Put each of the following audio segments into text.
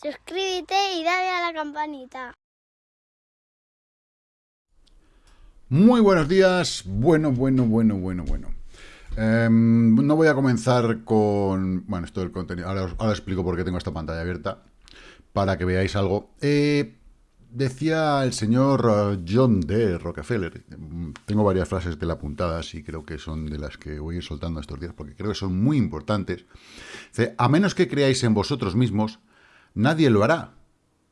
suscríbete y dale a la campanita. Muy buenos días, bueno, bueno, bueno, bueno, bueno. Em, no voy a comenzar con... Bueno, esto del contenido, ahora os, explico por qué tengo esta pantalla abierta, para que veáis algo. Eh, decía el señor uh, John D. Rockefeller, tengo varias frases de la puntada y creo que son de las que voy a ir soltando estos días, porque creo que son muy importantes. Dice, a menos que creáis en vosotros mismos, nadie lo hará.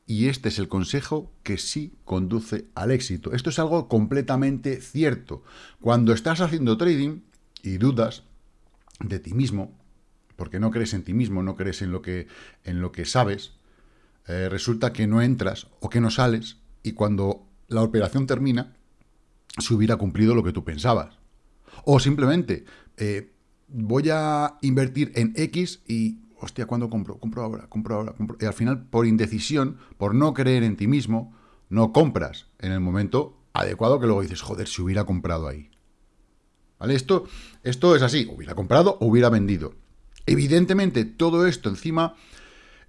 Y este es el consejo que sí conduce al éxito. Esto es algo completamente cierto. Cuando estás haciendo trading y dudas de ti mismo, porque no crees en ti mismo, no crees en lo que, en lo que sabes, eh, resulta que no entras o que no sales y cuando la operación termina, se hubiera cumplido lo que tú pensabas. O simplemente, eh, voy a invertir en X y hostia, ¿cuándo compro? Compro ahora, compro ahora, compro. Y al final, por indecisión, por no creer en ti mismo, no compras en el momento adecuado que luego dices, joder, si hubiera comprado ahí. ¿Vale? Esto, esto es así, hubiera comprado hubiera vendido. Evidentemente, todo esto encima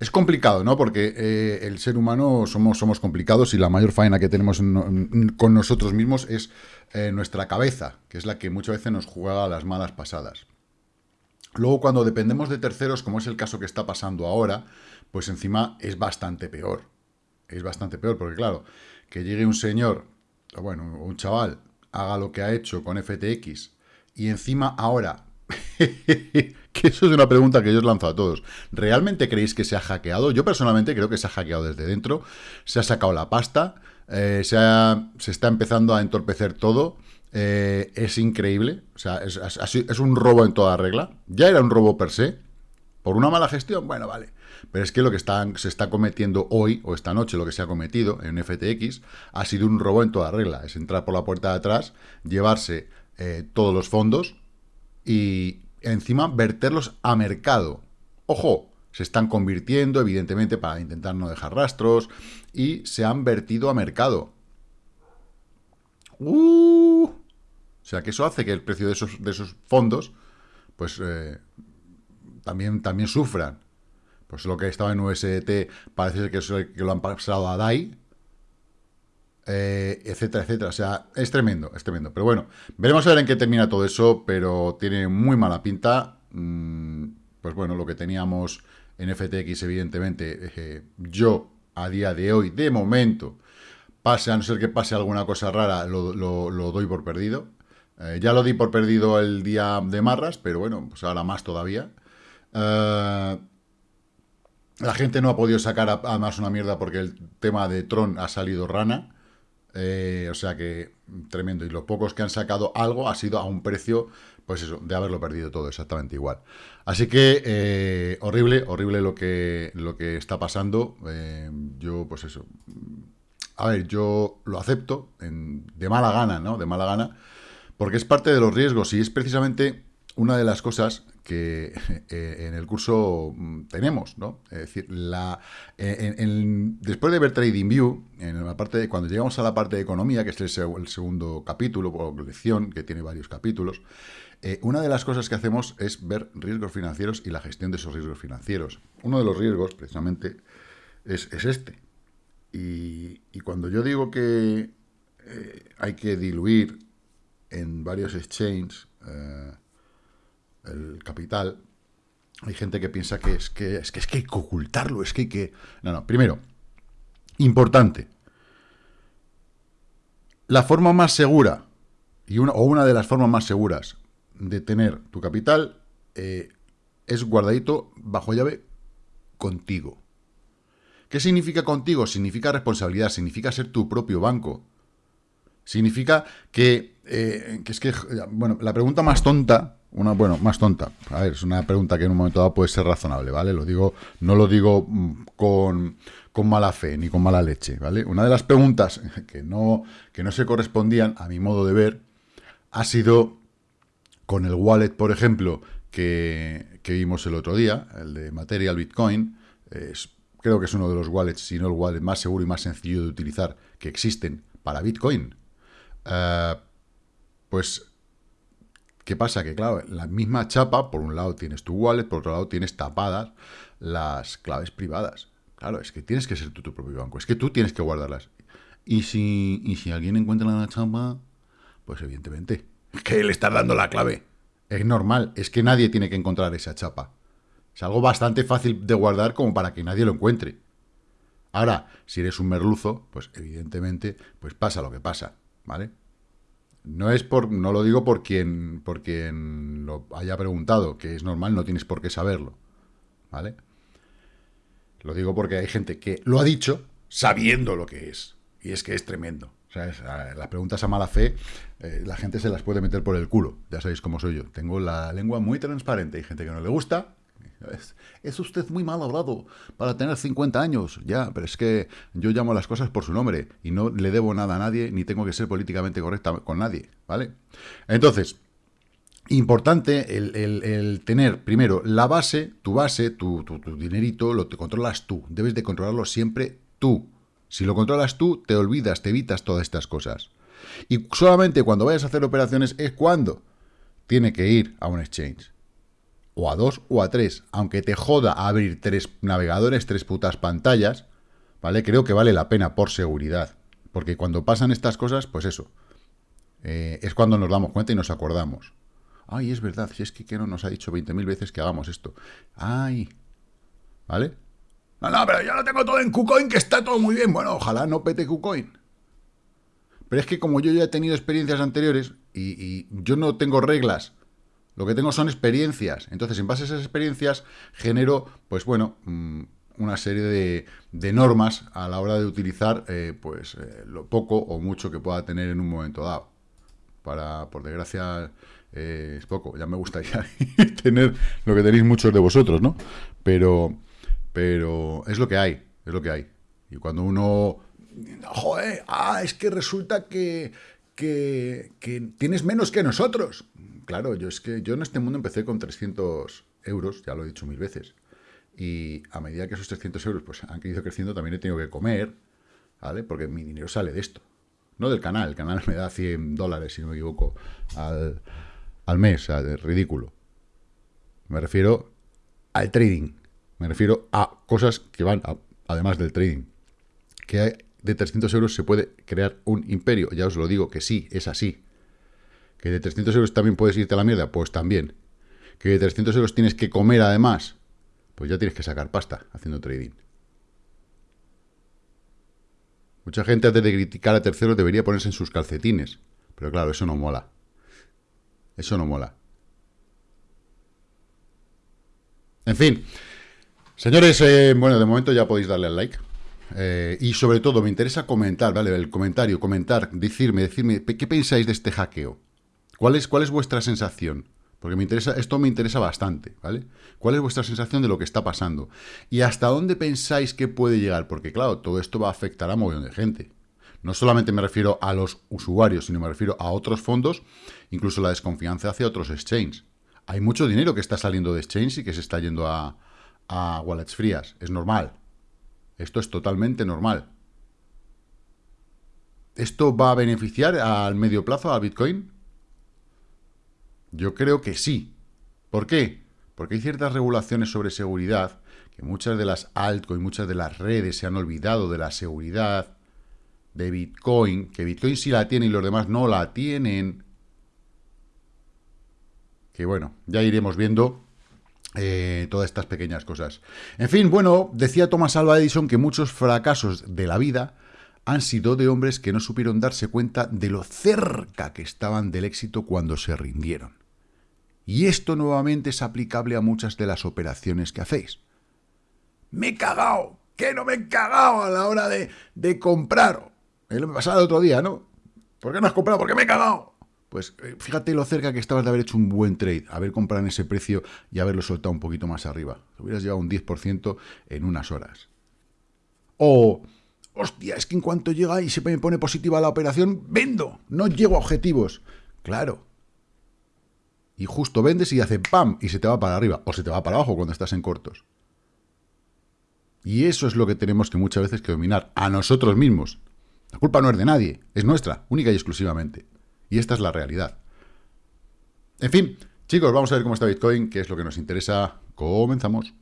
es complicado, ¿no? Porque eh, el ser humano somos, somos complicados y la mayor faena que tenemos con nosotros mismos es eh, nuestra cabeza, que es la que muchas veces nos juega las malas pasadas. Luego, cuando dependemos de terceros, como es el caso que está pasando ahora, pues encima es bastante peor. Es bastante peor, porque claro, que llegue un señor, o bueno, un chaval, haga lo que ha hecho con FTX, y encima ahora, que eso es una pregunta que yo os lanzo a todos, ¿realmente creéis que se ha hackeado? Yo personalmente creo que se ha hackeado desde dentro, se ha sacado la pasta, eh, se, se está empezando a entorpecer todo, eh, es increíble, o sea, es, un robo en toda regla. Ya era un robo per se, por una mala gestión, bueno, vale. Pero es que lo que se está cometiendo hoy, o esta noche, lo que se ha cometido en FTX, ha sido un robo en toda regla. Es entrar por la puerta de atrás, llevarse eh, todos los fondos y encima verterlos a mercado. ¡Ojo! Se están convirtiendo, evidentemente, para intentar no dejar rastros, y se han vertido a mercado. ¡Uh! O sea, que eso hace que el precio de esos, de esos fondos, pues, eh, también, también sufran. Pues lo que estaba en USDT parece que, que lo han pasado a DAI, eh, etcétera, etcétera. O sea, es tremendo, es tremendo. Pero bueno, veremos a ver en qué termina todo eso, pero tiene muy mala pinta. Mm, pues bueno, lo que teníamos en FTX, evidentemente, eh, yo a día de hoy, de momento, Pase, a no ser que pase alguna cosa rara, lo, doy por perdido. Eh, ya lo di por perdido el día de Marras, pero bueno, pues ahora más todavía. Eh, la gente no ha podido sacar a, más una mierda porque el tema de Tron ha salido rana. Eh, o sea que tremendo. Y los pocos que han sacado algo ha sido a un precio, pues eso, de haberlo perdido todo exactamente igual. Así que horrible, horrible lo que, lo que está pasando. yo, pues eso, a ver, yo lo acepto de mala gana, ¿no? De mala gana, porque es parte de los riesgos y es precisamente una de las cosas que eh, en el curso mm, tenemos, ¿no? Es decir, la, después de ver TradingView, en la parte de, cuando llegamos a la parte de economía, que es el, segundo capítulo o lección, que tiene varios capítulos, eh, una de las cosas que hacemos es ver riesgos financieros y la gestión de esos riesgos financieros. Uno de los riesgos, precisamente, es este, y, cuando yo digo que eh, hay que diluir en varios exchanges eh, el capital, hay gente que piensa que es que, es que es que hay que ocultarlo, es que hay que... No, no, primero, importante, la forma más segura, y una, o una de las formas más seguras de tener tu capital eh, es guardadito bajo llave contigo. ¿Qué significa contigo? Significa responsabilidad, significa ser tu propio banco. Significa que, eh, que es que, bueno, la pregunta más tonta, una, bueno, más tonta, a ver, es una pregunta que en un momento dado puede ser razonable, ¿vale? Lo digo, no lo digo mm, con, con mala fe ni con mala leche, ¿vale? Una de las preguntas que no, que no se correspondían, a mi modo de ver, ha sido con el wallet, por ejemplo, que, que vimos el otro día, el de Material Bitcoin, es creo que es uno de los wallets, si no el wallet más seguro y más sencillo de utilizar que existen para Bitcoin. Eh, pues, ¿qué pasa? Que claro, la misma chapa, por un lado tienes tu wallet, por otro lado tienes tapadas las claves privadas. Claro, es que tienes que ser tú tu propio banco. Es que tú tienes que guardarlas. Y si, y si alguien encuentra la chamba, pues evidentemente, que le estás dando la clave. Es normal, es que nadie tiene que encontrar esa chapa. Es algo bastante fácil de guardar como para que nadie lo encuentre. Ahora, si eres un merluzo, pues evidentemente, pues pasa lo que pasa, ¿vale? No es por, no lo digo por quien, por quien lo haya preguntado, que es normal, no tienes por qué saberlo, ¿vale? Lo digo porque hay gente que lo ha dicho sabiendo lo que es, y es que es tremendo. O las preguntas a mala fe, eh, la gente se las puede meter por el culo. Ya sabéis cómo soy yo. Tengo la lengua muy transparente. Hay gente que no le gusta. Es, usted muy mal hablado para tener 50 años. Ya, pero es que yo llamo las cosas por su nombre y no le debo nada a nadie ni tengo que ser políticamente correcta con nadie. ¿Vale? Entonces, importante el, tener primero la base, tu base, tu, tu, tu dinerito, lo te controlas tú. Debes de controlarlo siempre tú. Si lo controlas tú, te olvidas, te evitas todas estas cosas. Y solamente cuando vayas a hacer operaciones es cuando tiene que ir a un exchange. O a dos o a tres. Aunque te joda abrir tres navegadores, tres putas pantallas, ¿vale? Creo que vale la pena por seguridad. Porque cuando pasan estas cosas, pues eso. Eh, es cuando nos damos cuenta y nos acordamos. Ay, es verdad, si es que no nos ha dicho 20.000 veces que hagamos esto. Ay, ¿vale? No, no, pero yo lo tengo todo en KuCoin, que está todo muy bien. Bueno, ojalá no pete KuCoin. Pero es que como yo ya he tenido experiencias anteriores y, yo no tengo reglas, lo que tengo son experiencias. Entonces, en base a esas experiencias, genero, pues bueno, mm, una serie de, normas a la hora de utilizar, eh, pues, eh, lo poco o mucho que pueda tener en un momento dado. Para, por desgracia, eh, es poco. Ya me gustaría tener lo que tenéis muchos de vosotros, ¿no? Pero pero es lo que hay, es lo que hay. Y cuando uno, joder, ah, es que resulta que, que, tienes menos que nosotros. Claro, yo es que yo en este mundo empecé con 300 euros, ya lo he dicho mil veces. Y a medida que esos 300 euros pues, han ido creciendo, también he tenido que comer, ¿vale? Porque mi dinero sale de esto. No del canal, el canal me da 100 dólares, si no me equivoco, al, al mes, es ridículo. Me refiero al trading. Me refiero a cosas que van, además del trading, que de 300 euros se puede crear un imperio. Ya os lo digo que sí, es así. Que de 300 euros también puedes irte a la mierda, pues también. Que de 300 euros tienes que comer además, pues ya tienes que sacar pasta haciendo trading. Mucha gente antes de criticar a terceros debería ponerse en sus calcetines. Pero claro, eso no mola. Eso no mola. En fin, Señores, eh, bueno, de momento ya podéis darle al like. Eh, y sobre todo, me interesa comentar, ¿vale? El comentario, comentar, decirme, decirme, ¿qué pensáis de este hackeo? ¿Cuál es, cuál es vuestra sensación? Porque me interesa, esto me interesa bastante, ¿vale? ¿Cuál es vuestra sensación de lo que está pasando? ¿Y hasta dónde pensáis que puede llegar? Porque, claro, todo esto va a afectar a un montón de gente. No solamente me refiero a los usuarios, sino me refiero a otros fondos, incluso la desconfianza hacia otros exchanges. Hay mucho dinero que está saliendo de exchange y que se está yendo a, a wallets frías. Es normal. Esto es totalmente normal. ¿Esto va a beneficiar al medio plazo a Bitcoin? Yo creo que sí. ¿Por qué? Porque hay ciertas regulaciones sobre seguridad que muchas de las altcoins, muchas de las redes se han olvidado de la seguridad de Bitcoin, que Bitcoin sí la tiene y los demás no la tienen. Que bueno, ya iremos viendo eh, todas estas pequeñas cosas. En fin, bueno, decía Thomas Alva Edison que muchos fracasos de la vida han sido de hombres que no supieron darse cuenta de lo cerca que estaban del éxito cuando se rindieron. Y esto nuevamente es aplicable a muchas de las operaciones que hacéis. Me he cagado, que no me he cagado a la hora de, de comprar. Me pasaba el otro día, ¿no? ¿Por qué no has comprado? Porque me he cagado. Pues eh, fíjate lo cerca que estabas de haber hecho un buen trade, haber comprado en ese precio y haberlo soltado un poquito más arriba. Te hubieras llevado un 10% en unas horas. O, hostia, es que en cuanto llega y se me pone positiva la operación, vendo, no llego a objetivos. Claro. Y justo vendes y hace ¡pam! y se te va para arriba. O se te va para abajo cuando estás en cortos. Y eso es lo que tenemos que muchas veces que dominar a nosotros mismos. La culpa no es de nadie, es nuestra, única y exclusivamente. Y esta es la realidad. En fin, chicos, vamos a ver cómo está Bitcoin, que es lo que nos interesa. Comenzamos.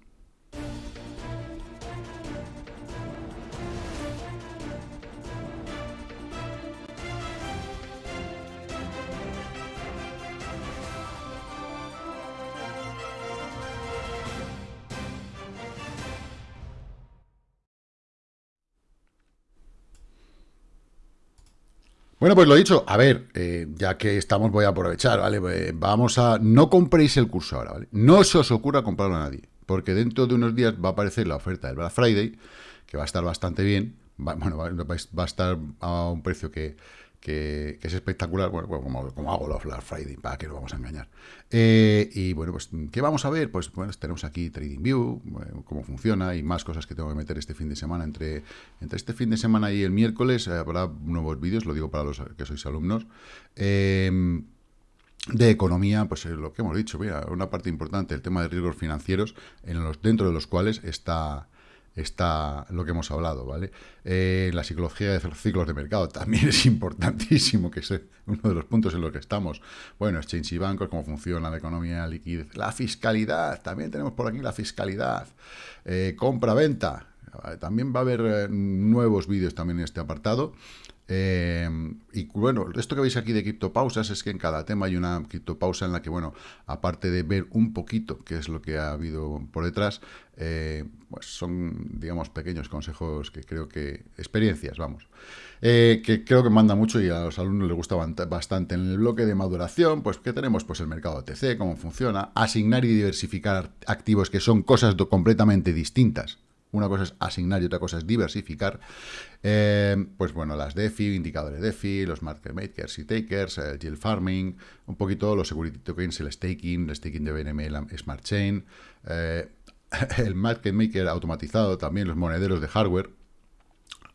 Bueno, pues lo dicho, a ver, eh, ya que estamos, voy a aprovechar, ¿vale? Eh, vamos a... No compréis el curso ahora, ¿vale? No se os ocurra comprarlo a nadie, porque dentro de unos días va a aparecer la oferta del Black Friday, que va a estar bastante bien, bueno, va, va a estar a un precio que que, es espectacular, bueno, como, hago los Black Friday, para que no vamos a engañar. Eh, y bueno, pues, ¿qué vamos a ver? Pues bueno, tenemos aquí TradingView, cómo funciona y más cosas que tengo que meter este fin de semana. Entre, entre este fin de semana y el miércoles eh, habrá nuevos vídeos, lo digo para los que sois alumnos. Eh, de economía, pues lo que hemos dicho, mira, una parte importante, el tema de riesgos financieros, en los, dentro de los cuales está, está lo que hemos hablado, ¿vale? Eh, la psicología de los ciclos de mercado también es importantísimo, que es uno de los puntos en los que estamos. Bueno, exchange y bancos, cómo funciona la economía, liquidez, la fiscalidad, también tenemos por aquí la fiscalidad, eh, compra-venta, también va a haber eh, nuevos vídeos también en este apartado. Eh, y bueno, esto que veis aquí de criptopausas es que en cada tema hay una criptopausa en la que, bueno, aparte de ver un poquito qué es lo que ha habido por detrás, eh, pues son, digamos, pequeños consejos que creo que, experiencias, vamos, eh, que creo que manda mucho y a los alumnos les gusta bastante. En el bloque de maduración, pues, ¿qué tenemos? Pues el mercado OTC, cómo funciona, asignar y diversificar activos que son cosas completamente distintas una cosa es asignar y otra cosa es diversificar. Eh, pues bueno, las DeFi, indicadores DeFi, los market makers y takers, el yield farming, un poquito los security tokens, el staking, el staking de BNM, Smart Chain, eh, el market maker automatizado, también los monederos de hardware,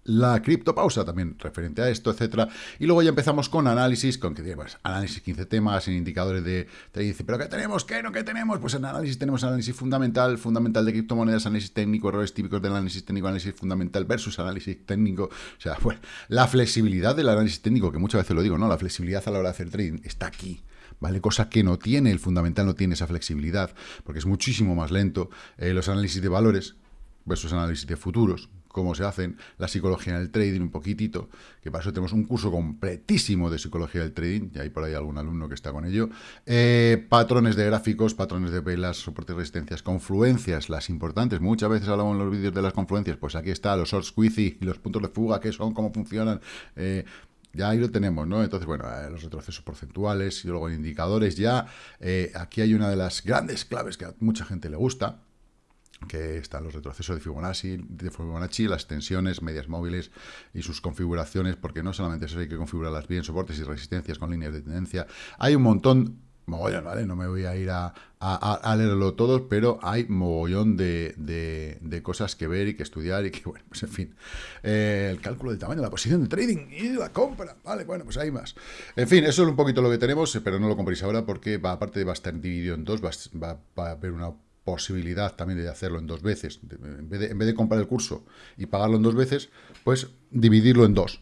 la criptopausa también referente a esto, etcétera. Y luego ya empezamos con análisis, con que pues, análisis 15 temas, en indicadores de, dice, pero ¿qué tenemos? ¿Qué no? ¿Qué tenemos? Pues en análisis tenemos análisis fundamental, fundamental de criptomonedas, análisis técnico, errores típicos del análisis técnico, análisis fundamental versus análisis técnico. O sea, pues, la flexibilidad del análisis técnico, que muchas veces lo digo, ¿no? La flexibilidad a la hora de hacer trading está aquí. ¿vale? Cosa que no tiene, el fundamental no tiene esa flexibilidad, porque es muchísimo más lento. Eh, los análisis de valores versus análisis de futuros, cómo se hacen, la psicología del trading un poquitito, que para eso tenemos un curso completísimo de psicología del trading, y hay por ahí algún alumno que está con ello, eh, patrones de gráficos, patrones de velas, soportes y resistencias, confluencias, las importantes, muchas veces hablamos en los vídeos de las confluencias, pues aquí está, los short squeezy y los puntos de fuga, qué son, cómo funcionan, eh, ya ahí lo tenemos, ¿no? Entonces, bueno, eh, los retrocesos porcentuales y luego indicadores ya. aquí hay una de las grandes claves que a mucha gente le gusta, que están los retrocesos de Fibonacci, de Fibonacci, las tensiones medias móviles y sus configuraciones, porque no solamente eso hay que configurarlas bien, soportes y resistencias con líneas de tendencia. Hay un montón, mogollón, ¿vale? No me voy a ir a, leerlo todos, pero hay mogollón de, de, cosas que ver y que estudiar y que, bueno, pues en fin. Eh, el cálculo del tamaño la posición de trading y la compra, ¿vale? Bueno, pues hay más. En fin, eso es un poquito lo que tenemos, pero no lo compréis ahora porque, aparte va a estar dividido en dos, va, va a haber una posibilidad también de hacerlo en dos veces, en vez, de, comprar el curso y pagarlo en dos veces, pues dividirlo en dos.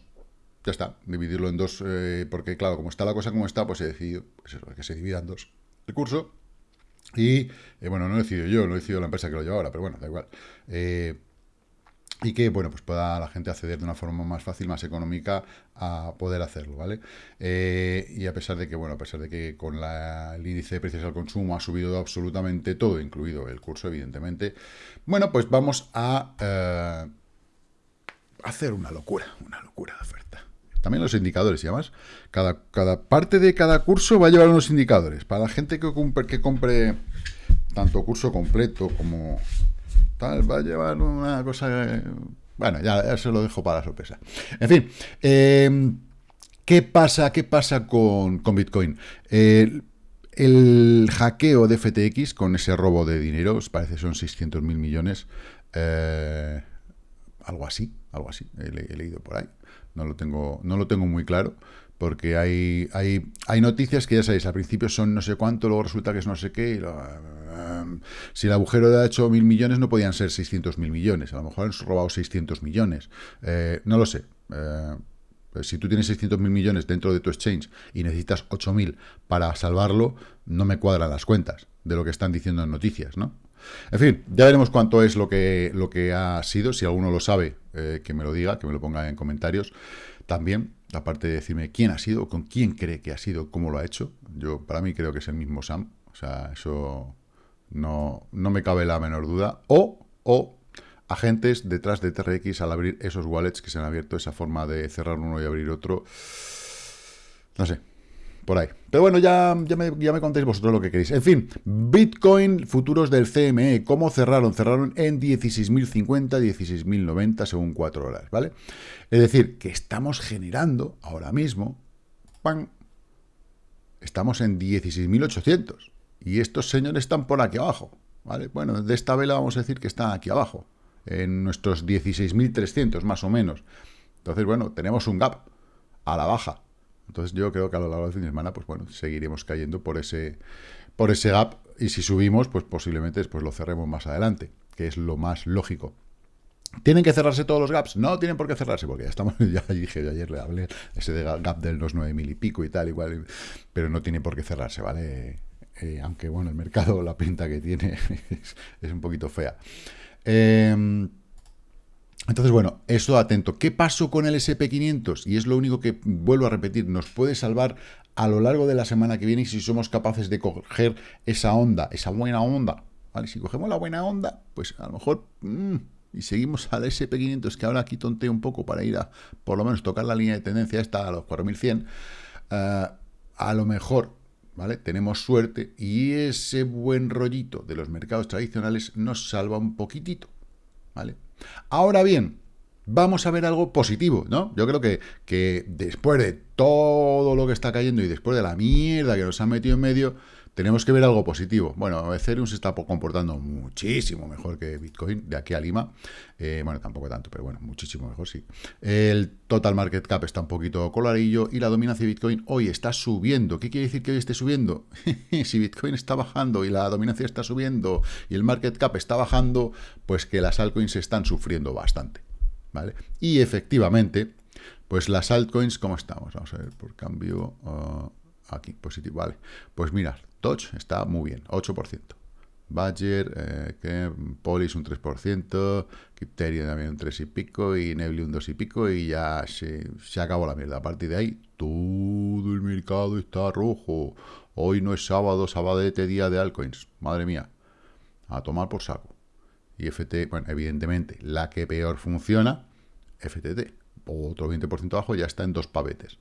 Ya está, dividirlo en dos, eh, porque claro, como está la cosa como está, pues he decidido pues que se divida en dos el curso. Y, eh, bueno, no he decidido yo, no he decidido la empresa que lo lleva ahora, pero bueno, da igual. Eh, y que, bueno, pues pueda la gente acceder de una forma más fácil, más económica a poder hacerlo, ¿vale? Eh, y a pesar de que, bueno, a pesar de que con el índice de precios al consumo ha subido absolutamente todo, incluido el curso, evidentemente, bueno, pues vamos a eh, hacer una locura, una locura de oferta. También los indicadores, y además, cada, cada parte de cada curso va a llevar unos indicadores. Para la gente que que compre tanto curso completo como va a llevar una cosa... Bueno, ya, se lo dejo para la sorpresa. En fin, em, ¿qué pasa, qué pasa con, Bitcoin? el hackeo de FTX con ese robo de dinero, os parece son 600 mil millones, eh, algo así, algo así, he, leído por ahí, no lo tengo, no lo tengo muy claro, porque hay, hay, hay noticias que ya sabéis, al principio son no sé cuánto, luego resulta que es no sé qué, si el agujero ha hecho mil millones, no podían ser 600 mil millones. A lo mejor han robado 600 millones. Eh, no lo sé. Eh, pues si tú tienes 600 mil millones dentro de tu exchange y necesitas 8.000 para salvarlo, no me cuadran las cuentas de lo que están diciendo en noticias, ¿no? En fin, ya veremos cuánto es lo que, lo que ha sido. Si alguno lo sabe, eh, que me lo diga, que me lo ponga en comentarios. También, aparte de decirme quién ha sido, con quién cree que ha sido, cómo lo ha hecho. Yo, para mí, creo que es el mismo Sam. O sea, eso no, no me cabe la menor duda. O, o agentes detrás de TRX al abrir esos wallets que se han abierto, esa forma de cerrar uno y abrir otro. No sé, ahí. Pero bueno, ya, ya, me, ya me contéis vosotros lo que queréis. En fin, Bitcoin, futuros del CME, ¿cómo cerraron? Cerraron en 16.050, 16.090 según 4 horas, ¿vale? Es decir, que estamos generando ahora mismo, ¡pam! Estamos en 16.800 y estos señores están por aquí abajo, ¿vale? Bueno, de esta vela vamos a decir que están aquí abajo, en nuestros 16.300 más o menos. Entonces, bueno, tenemos un gap a la baja, entonces yo creo que a lo largo del fin de semana, pues bueno, seguiremos cayendo por ese, por ese gap y si subimos, pues posiblemente después lo cerremos más adelante, que es lo más lógico. ¿Tienen que cerrarse todos los gaps? No tienen por qué cerrarse, porque ya estamos, ya dije, ayer le hablé, ese de gap de los 9.000 y pico y tal, igual, pero no tiene por qué cerrarse, ¿vale? Eh, aunque, bueno, el mercado, la pinta que tiene es, es un poquito fea. Eh, entonces, bueno, eso atento. ¿Qué pasó con el SP500? Y es lo único que, vuelvo a repetir, nos puede salvar a lo largo de la semana que viene si somos capaces de coger esa onda, esa buena onda. ¿Vale? Si cogemos la buena onda, pues a lo mejor... Mmm, y seguimos al SP500, que ahora aquí tonteo un poco para ir a, por lo menos, tocar la línea de tendencia esta a los 4100, uh, eh, a lo mejor, ¿vale? Tenemos suerte y ese buen rollito de los mercados tradicionales nos salva un poquitito, ¿vale? Ahora bien, vamos a ver algo positivo, ¿no? Yo creo que, que después de todo lo que está cayendo y después de la mierda que nos han metido en medio, tenemos que ver algo positivo. Bueno, Ethereum se está comportando muchísimo mejor que Bitcoin de aquí a Lima. Eh, bueno, tampoco tanto, pero bueno, muchísimo mejor, sí. El total market cap está un poquito coloradillo y la dominancia de Bitcoin hoy está subiendo. ¿Qué quiere decir que hoy esté subiendo? si Bitcoin está bajando y la dominancia está subiendo y el market cap está bajando, pues que las altcoins están sufriendo bastante. ¿Vale? Y efectivamente, pues las altcoins, ¿cómo estamos? Vamos a ver, por cambio, uh, aquí, positivo, vale. Pues mirad, Touch está muy bien, 8%. Badger, eh, que Polis un 3%, Crypterion también un 3 y pico, y Nebly un 2 y pico, y ya se, se acabó la mierda. A partir de ahí, todo el mercado está rojo. Hoy no es sábado, sabadete, día de altcoins. Madre mía, a tomar por saco. Y FT, bueno, evidentemente, la que peor funciona, FTT. Otro 20% abajo ya está en dos pavetes.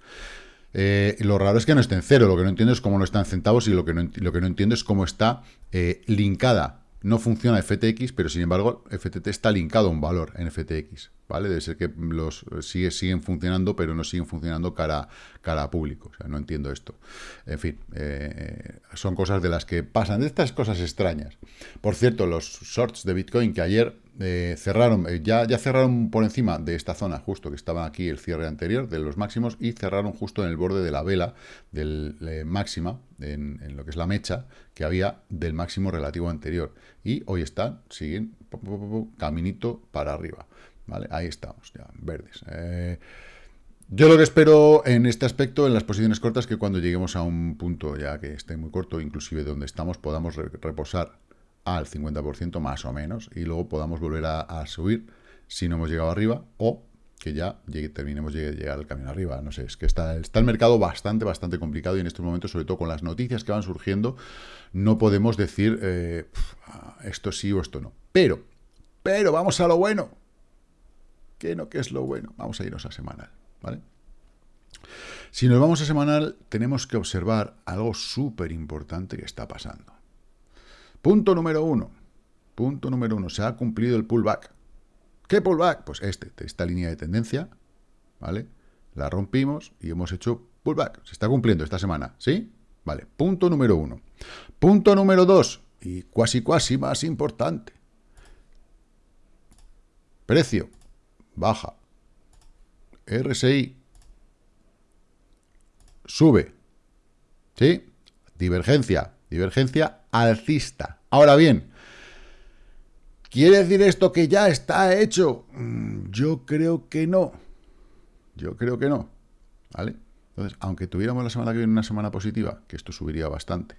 Eh, lo raro es que no esté en cero, lo que no entiendo es cómo no está en centavos y lo que no, lo que no entiendo es cómo está eh, linkada. No funciona FTX, pero sin embargo FTT está linkado a un valor en FTX, ¿vale? Debe ser que los sigue, siguen funcionando, pero no siguen funcionando cara, cara a público. No entiendo esto. En fin, eh, son cosas de las que pasan, de estas cosas extrañas. Por cierto, los shorts de Bitcoin que ayer eh, cerraron, eh, ya, ya cerraron por encima de esta zona, justo que estaba aquí el cierre anterior de los máximos, y cerraron justo en el borde de la vela del eh, máxima, en, lo que es la mecha, que había del máximo relativo anterior. Y hoy están, siguen, caminito para arriba. ¿Vale? Ahí estamos, ya, verdes. yo lo que espero en este aspecto, en las posiciones cortas, que cuando lleguemos a un punto ya que esté muy corto, inclusive donde estamos, podamos reposar al 50% más o menos y luego podamos volver a, subir si no hemos llegado arriba o que ya terminemos de llegar al camino arriba. No sé, es que está, el mercado bastante, bastante complicado y en estos momentos, sobre todo con las noticias que van surgiendo, no podemos decir eh, esto sí o esto no. Pero, pero vamos a lo bueno. ¿Qué no? ¿Qué es lo bueno? Vamos a irnos a semanal, ¿vale? Si nos vamos a semanal, tenemos que observar algo súper importante que está pasando. Punto número uno. Punto número uno. Se ha cumplido el pullback. ¿Qué pullback? Pues este, esta línea de tendencia, ¿vale? La rompimos y hemos hecho pullback. Se está cumpliendo esta semana, ¿sí? Vale, punto número uno. Punto número dos, y cuasi cuasi más importante. Precio, baja. RSI, sube. ¿Sí? Divergencia, divergencia alcista. Ahora bien, ¿quiere decir esto que ya está hecho? Mm, yo creo que no. Yo creo que no. ¿Vale? Entonces, aunque tuviéramos la semana que viene una semana positiva, que esto subiría bastante,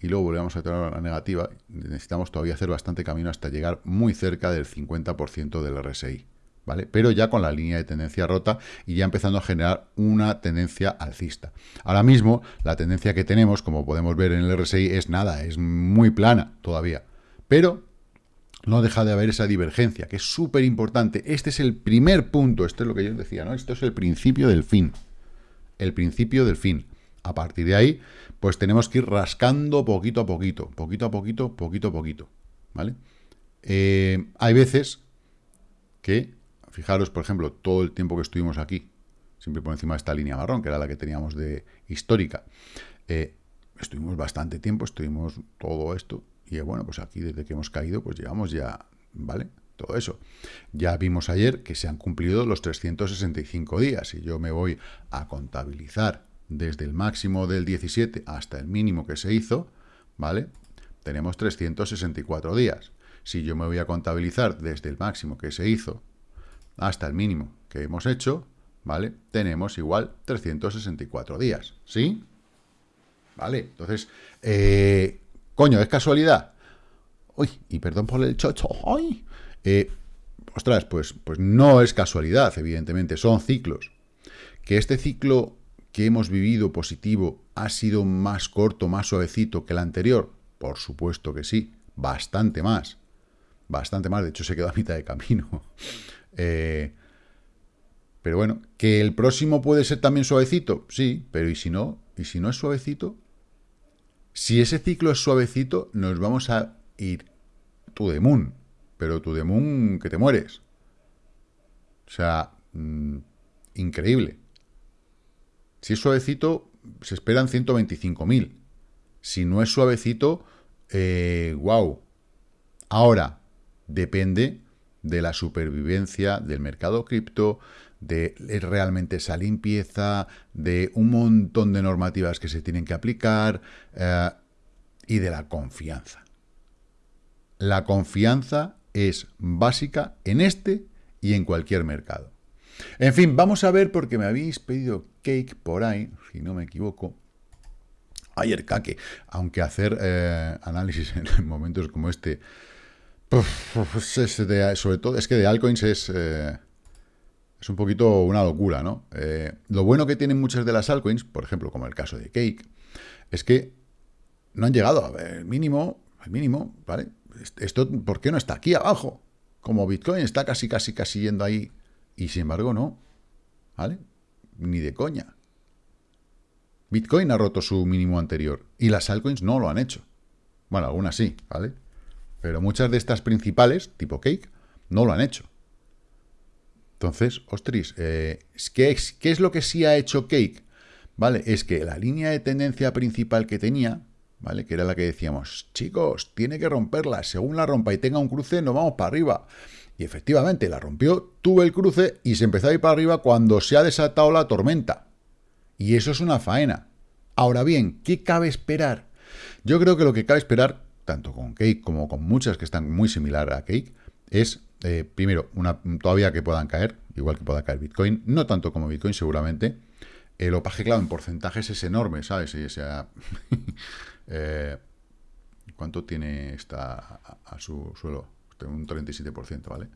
y luego volvemos a tener la negativa, necesitamos todavía hacer bastante camino hasta llegar muy cerca del 50% del RSI. ¿Vale? Pero ya con la línea de tendencia rota y ya empezando a generar una tendencia alcista. Ahora mismo, la tendencia que tenemos, como podemos ver en el RSI, es nada, es muy plana todavía. Pero no deja de haber esa divergencia, que es súper importante. Este es el primer punto, esto es lo que yo decía, ¿no? Esto es el principio del fin. el principio del fin. A partir de ahí, pues tenemos que ir rascando poquito a poquito, poquito a poquito, poquito a poquito, ¿vale? Eh, hay veces que, fijaros, por ejemplo, todo el tiempo que estuvimos aquí, siempre por encima de esta línea marrón, que era la que teníamos de histórica, eh, estuvimos bastante tiempo, estuvimos todo esto, y bueno, pues aquí desde que hemos caído, pues llevamos ya, ¿vale? Todo eso. Ya vimos ayer que se han cumplido los 365 días, y yo me voy a contabilizar desde el máximo del 17 hasta el mínimo que se hizo, ¿vale? Tenemos 364 días. Si yo me voy a contabilizar desde el máximo que se hizo hasta el mínimo que hemos hecho, ¿vale? Tenemos igual 364 días, ¿sí? ¿Vale? Entonces, eh, coño, ¿es casualidad? Uy, y perdón por el chocho, ¡ay! Eh, ostras, pues, pues no es casualidad, evidentemente, son ciclos. Que este ciclo que hemos vivido positivo ha sido más corto, más suavecito que el anterior? Por supuesto que sí, bastante más. Bastante más, de hecho se quedó a mitad de camino. Eh, pero bueno, ¿que el próximo puede ser también suavecito? Sí, pero ¿y si no? ¿Y si no es suavecito? Si ese ciclo es suavecito, nos vamos a ir the moon. Pero the moon que te mueres. O sea, mm, increíble. Si es suavecito, se esperan 125.000. Si no es suavecito, eh, wow. Ahora, depende de la supervivencia del mercado cripto, de realmente esa limpieza, de un montón de normativas que se tienen que aplicar eh, y de la confianza. La confianza es básica en este y en cualquier mercado. En fin, vamos a ver porque me habéis pedido cake por ahí, si no me equivoco. Ayer caque, aunque hacer eh, análisis en momentos como este, sobre todo, es que de altcoins es, eh, es un poquito una locura, ¿no? Eh, lo bueno que tienen muchas de las altcoins, por ejemplo, como el caso de Cake, es que no han llegado al mínimo, al mínimo, ¿vale? Esto, ¿por qué no está aquí abajo? Como Bitcoin está casi, casi, casi yendo ahí y sin embargo no, ¿vale? Ni de coña. Bitcoin ha roto su mínimo anterior y las altcoins no lo han hecho. Bueno, algunas sí, ¿vale? Pero muchas de estas principales, tipo Cake, no lo han hecho. Entonces, ostris, eh, ¿qué, es, ¿qué es lo que sí ha hecho Cake? ¿Vale? Es que la línea de tendencia principal que tenía, ¿vale? Que era la que decíamos, chicos, tiene que romperla. Según la rompa y tenga un cruce, nos vamos para arriba. Y efectivamente la rompió, tuve el cruce y se empezó a ir para arriba cuando se ha desatado la tormenta. Y eso es una faena. Ahora bien, ¿qué cabe esperar? Yo creo que lo que cabe esperar, tanto con Cake como con muchas que están muy similar a Cake, es, eh, primero, todavía que puedan caer, igual que pueda caer Bitcoin, no tanto como Bitcoin seguramente. El opaje, claro, en porcentajes es enorme, ¿sabes? Y, sea, eh, ¿Cuánto tiene esta a su suelo? un 37%, ¿vale?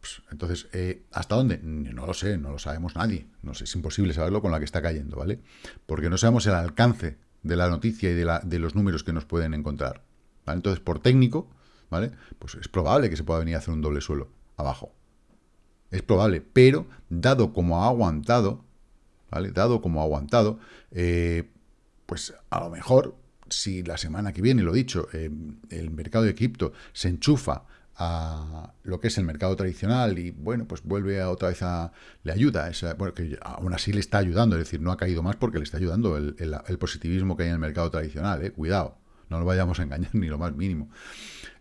Pues, entonces, eh, ¿hasta dónde? No lo sé, no lo sabemos nadie. No sé, es imposible saberlo con la que está cayendo, ¿vale? Porque no sabemos el alcance de la noticia y de los números que nos pueden encontrar. Entonces, por técnico, ¿vale? Pues es probable que se pueda venir a hacer un doble suelo abajo. Es probable, pero dado como ha aguantado, ¿vale? Dado como ha aguantado, eh, pues a lo mejor, si la semana que viene, lo dicho, eh, el mercado de cripto se enchufa a lo que es el mercado tradicional y bueno, pues vuelve a otra vez a... le ayuda, bueno, que aún así le está ayudando, es decir, no ha caído más porque le está ayudando el, positivismo que hay en el mercado tradicional, ¿eh? cuidado, no lo vayamos a engañar ni lo más mínimo.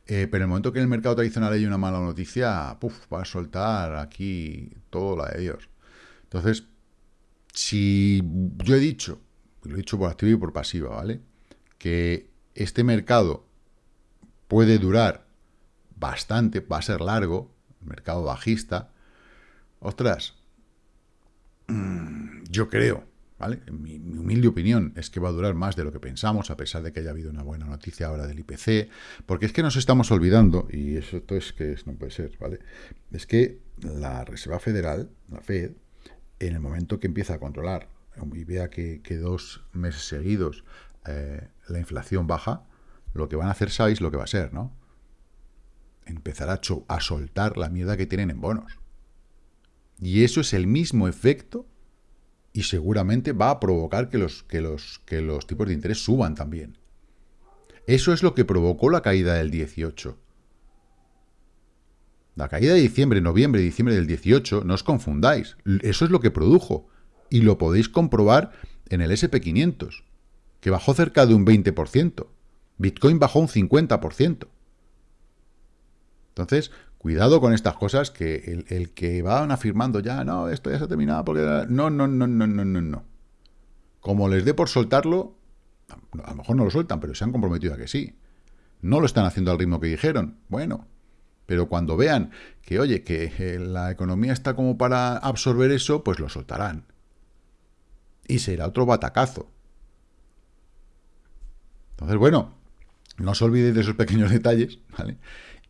Eh, pero en el momento que en el mercado tradicional hay una mala noticia, puff, va a soltar aquí todo la de Dios. Entonces, si yo he dicho, lo he dicho por activa y por pasiva, ¿vale? Que este mercado puede durar bastante, va a ser largo, mercado bajista. Ostras, mm, yo creo, ¿vale? Mi, humilde opinión es que va a durar más de lo que pensamos, a pesar de que haya habido una buena noticia ahora del IPC, porque es que nos estamos olvidando, y eso es que no puede ser, ¿vale? Es que la Reserva Federal, la Fed, en el momento que empieza a controlar y vea que, dos meses seguidos eh, la inflación baja, lo que van a hacer, sabéis lo que va a ser, ¿no? empezar a, a soltar la mierda que tienen en bonos. Y eso es el mismo efecto y seguramente va a provocar que los, que los, que los tipos de interés suban también. Eso es lo que provocó la caída del 18. La caída de diciembre, noviembre, diciembre del 18, no os confundáis. Eso es lo que produjo. Y lo podéis comprobar en el SP500, que bajó cerca de un 20%. Bitcoin bajó un 50%. Entonces, cuidado con estas cosas que el, que van afirmando ya, no, esto ya se ha terminado porque... No, no, no, no, no, no, no. Como les dé por soltarlo, a lo mejor no lo sueltan, pero se han comprometido a que sí. No lo están haciendo al ritmo que dijeron. Bueno, pero cuando vean que, oye, que eh, la economía está como para absorber eso, pues lo soltarán. Y será otro batacazo. Entonces, bueno, no os olvidéis de esos pequeños detalles, ¿vale?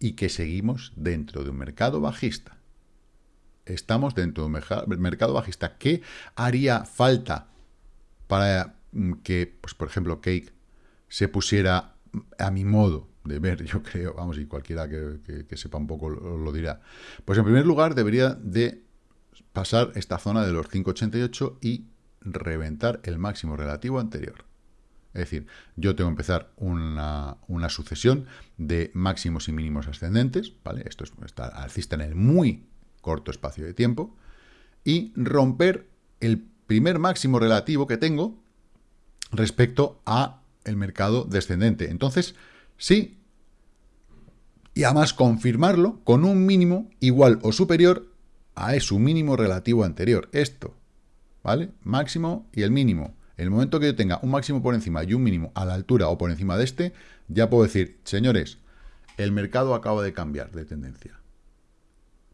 Y que seguimos dentro de un mercado bajista. Estamos dentro de un mercado bajista. ¿Qué haría falta para mm, que, pues, por ejemplo, Cake se pusiera a mi modo de ver, yo creo, vamos, y cualquiera que, sepa un poco lo, dirá. Pues en primer lugar debería de pasar esta zona de los 5,88 y reventar el máximo relativo anterior. Es decir, yo tengo que empezar una, sucesión de máximos y mínimos ascendentes, ¿vale? Esto está alcista en el muy corto espacio de tiempo, y romper el primer máximo relativo que tengo respecto a el mercado descendente. Entonces, sí, y además confirmarlo con un mínimo igual o superior a su mínimo relativo anterior. Esto, ¿vale? Máximo y el mínimo. El momento que yo tenga un máximo por encima y un mínimo a la altura o por encima de este, ya puedo decir, señores, el mercado acaba de cambiar de tendencia.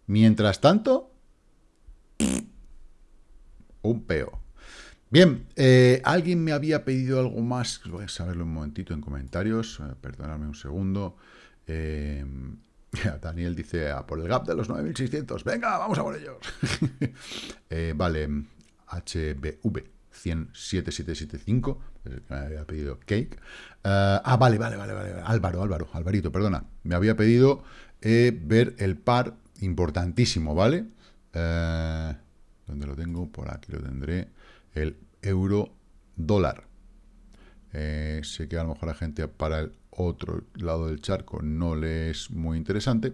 Mientras tanto, un peo. Bien, eh, alguien me había pedido algo más, voy a saberlo un momentito en comentarios, eh, perdonadme un segundo. Eh, Daniel dice, a por el gap de los 9600, venga, vamos a por ellos. vale, HBV. 107.775, me había pedido Cake. Uh, ah, vale, vale, vale, vale, Álvaro, Álvaro, Alvarito, perdona. Me había pedido eh, ver el par importantísimo, ¿vale? Uh, ¿Dónde lo tengo? Por aquí lo tendré. El euro dólar. Eh, sé que a lo mejor la gente para el otro lado del charco no le es muy interesante.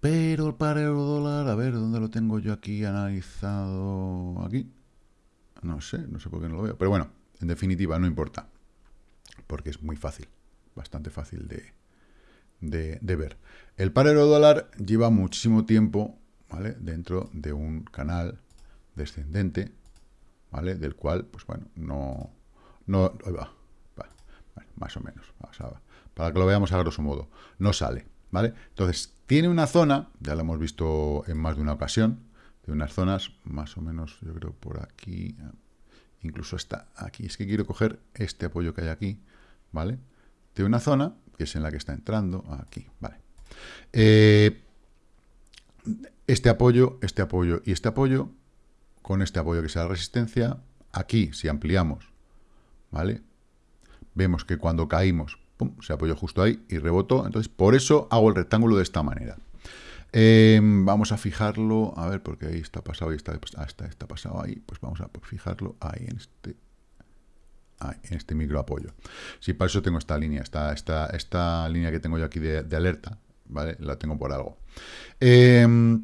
Pero el par euro dólar, a ver, ¿dónde lo tengo yo aquí analizado? Aquí. No sé, no sé por qué no lo veo. Pero bueno, en definitiva, no importa. Porque es muy fácil, bastante fácil de, ver. El par euro-dólar lleva muchísimo tiempo ¿vale? dentro de un canal descendente, ¿vale? Del cual, pues bueno, no... no más o menos, para que lo veamos a grosso modo, no sale, ¿vale? Entonces, tiene una zona, ya lo hemos visto en más de una ocasión, de unas zonas más o menos, yo creo, por aquí, incluso está aquí. Es que quiero coger este apoyo que hay aquí, ¿vale? De una zona, que es en la que está entrando, aquí, ¿vale? Eh, este apoyo, este apoyo y este apoyo, con este apoyo que sea la resistencia, aquí, si ampliamos, ¿vale? Vemos que cuando caímos, se apoyó justo ahí y rebotó, entonces por eso hago el rectángulo de esta manera. Em, vamos a fijarlo, a ver, porque ahí está pasado y está, ah, está, está pasado ahí, pues vamos a fijarlo ahí en este en este micro apoyo. Si para eso tengo esta línea, esta, esta, esta línea que tengo yo aquí de, alerta, ¿vale? La tengo por algo. Em,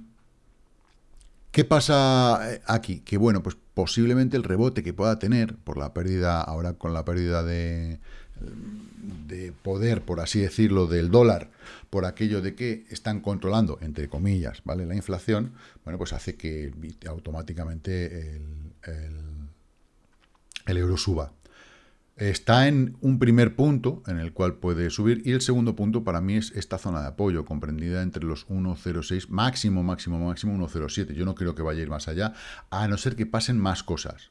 ¿Qué pasa eh, aquí? Que bueno, pues posiblemente el rebote que pueda tener por la pérdida, ahora con la pérdida de, de poder, por así decirlo, del dólar, por aquello de que están controlando, entre comillas, ¿vale? La inflación, bueno, pues hace que automáticamente el, el, euro suba. Está en un primer punto en el cual puede subir y el segundo punto para mí es esta zona de apoyo comprendida entre los 1.06, máximo, máximo, máximo 1.07. Yo no creo que vaya a ir más allá, a no ser que pasen más cosas.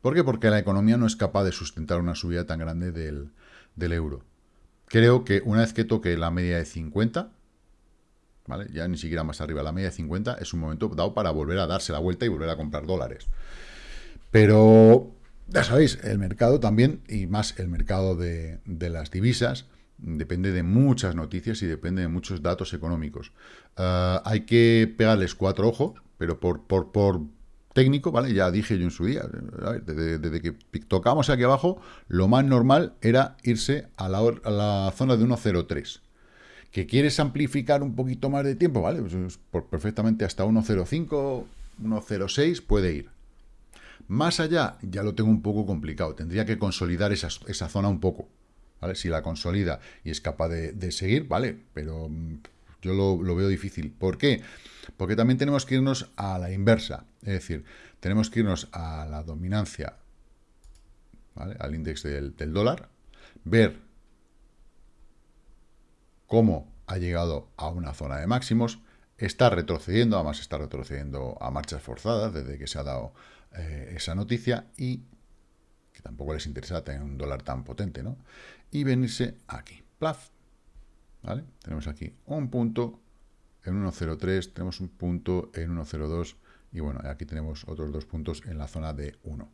¿Por qué? Porque la economía no es capaz de sustentar una subida tan grande del, del euro. Creo que una vez que toque la media de 50, ¿vale? ya ni siquiera más arriba, la media de 50 es un momento dado para volver a darse la vuelta y volver a comprar dólares. Pero, ya sabéis, el mercado también, y más el mercado de, las divisas, depende de muchas noticias y depende de muchos datos económicos. Ah, hay que pegarles cuatro ojos, pero por, por, por técnico, ¿vale? Ya dije yo en su día, desde, que tocamos aquí abajo, lo más normal era irse a la, a la zona de 1.03. ¿Que quieres amplificar un poquito más de tiempo? ¿Vale? Pues, pues perfectamente hasta 1.05, 1.06 puede ir. Más allá, ya lo tengo un poco complicado. Tendría que consolidar esa, zona un poco. ¿vale? Si la consolida y es capaz de, seguir, vale, pero mm, yo lo, lo, veo difícil. ¿Por qué? Porque también tenemos que irnos a la inversa. Es decir, tenemos que irnos a la dominancia, ¿vale? al índice del, dólar, ver cómo ha llegado a una zona de máximos, está retrocediendo, además está retrocediendo a marchas forzadas desde que se ha dado eh, esa noticia y que tampoco les interesa tener un dólar tan potente, ¿no? Y venirse aquí, plaf. Tenemos aquí un punto en 1.03, tenemos un punto en 1.02 y bueno, aquí tenemos otros dos puntos en la zona de 1.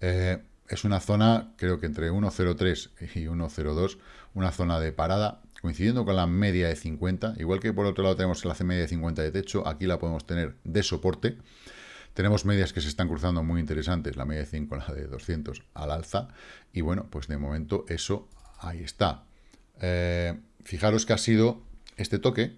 Eh, es una zona, creo que entre 1.03 y 1.02, una zona de parada, coincidiendo con la media de 50, igual que por otro lado tenemos la media de 50 de techo, aquí la podemos tener de soporte, tenemos medias que se están cruzando muy interesantes, la media de 5, la de 200 al alza, y bueno, pues de momento eso ahí está. Eh, fijaros que ha sido este toque,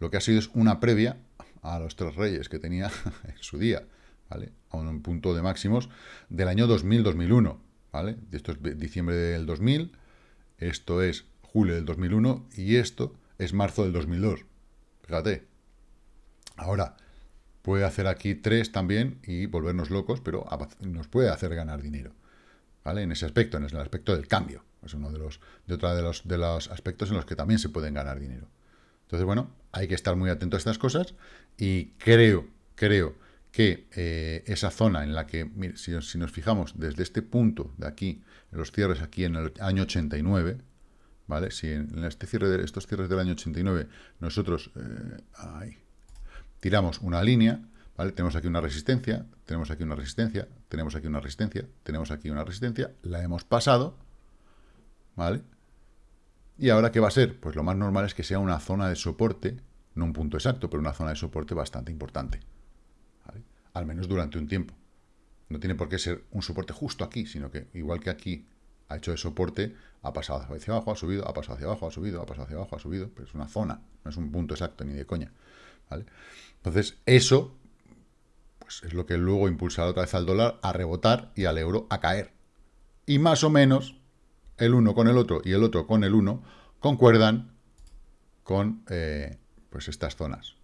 lo que ha sido es una previa a los tres reyes que tenía en su día, ¿vale? A un punto de máximos del año 2000-2001, ¿vale? Esto es diciembre del 2000, esto es julio del 2001 y esto es marzo del 2002. Fíjate. Ahora, puede hacer aquí tres también y volvernos locos, pero nos puede hacer ganar dinero. ¿Vale? En ese aspecto, en el aspecto del cambio. Es uno de los, de otra de los, de los aspectos en los que también se pueden ganar dinero. Entonces, bueno, hay que estar muy atento a estas cosas y creo, creo que eh, esa zona en la que, mire, si, nos fijamos desde este punto de aquí, los cierres aquí en el año 89, ¿vale? Si en, este cierre de estos cierres del año 89 nosotros, eh, tiramos una línea, ¿vale? Tenemos aquí una resistencia, tenemos aquí una resistencia, tenemos aquí una resistencia, tenemos aquí una resistencia, la hemos pasado, ¿vale? ¿Y ahora qué va a ser? Pues lo más normal es que sea una zona de soporte, no un punto exacto, pero una zona de soporte bastante importante, Al menos durante un tiempo. No tiene por qué ser un soporte justo aquí, sino que igual que aquí ha hecho de soporte, ha pasado hacia abajo, ha subido, ha pasado hacia abajo, ha subido, ha pasado hacia abajo, ha subido, pero es una zona, no es un punto exacto ni de coña. Entonces, eso pues es lo que luego impulsará otra vez al dólar a rebotar y al euro a caer. Y más o menos, el uno con el otro y el otro con el uno concuerdan con eh, pues estas zonas.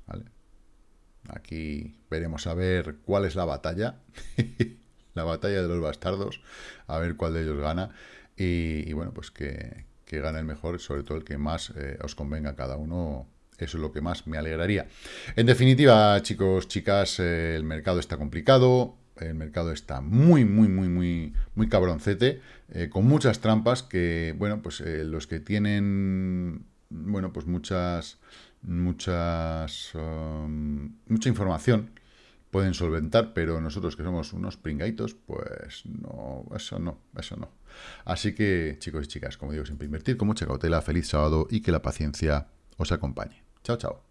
Aquí veremos a ver cuál es la batalla. la batalla de los bastardos. A ver cuál de ellos gana. Y, bueno, pues que, que, gane el mejor, sobre todo el que más eh, os convenga a cada uno eso es lo que más me alegraría. En definitiva, chicos, chicas, eh, el mercado está complicado, el mercado está muy, muy, muy, muy, muy cabroncete, eh, con muchas trampas que, bueno, pues eh, los que tienen, bueno, pues muchas, muchas, um, mucha información pueden solventar, pero nosotros que somos unos pringaitos, pues no, eso no, eso no. Así que, chicos y chicas, como digo, siempre invertir con mucha cautela, feliz sábado y que la paciencia os acompañe. Chao, chao.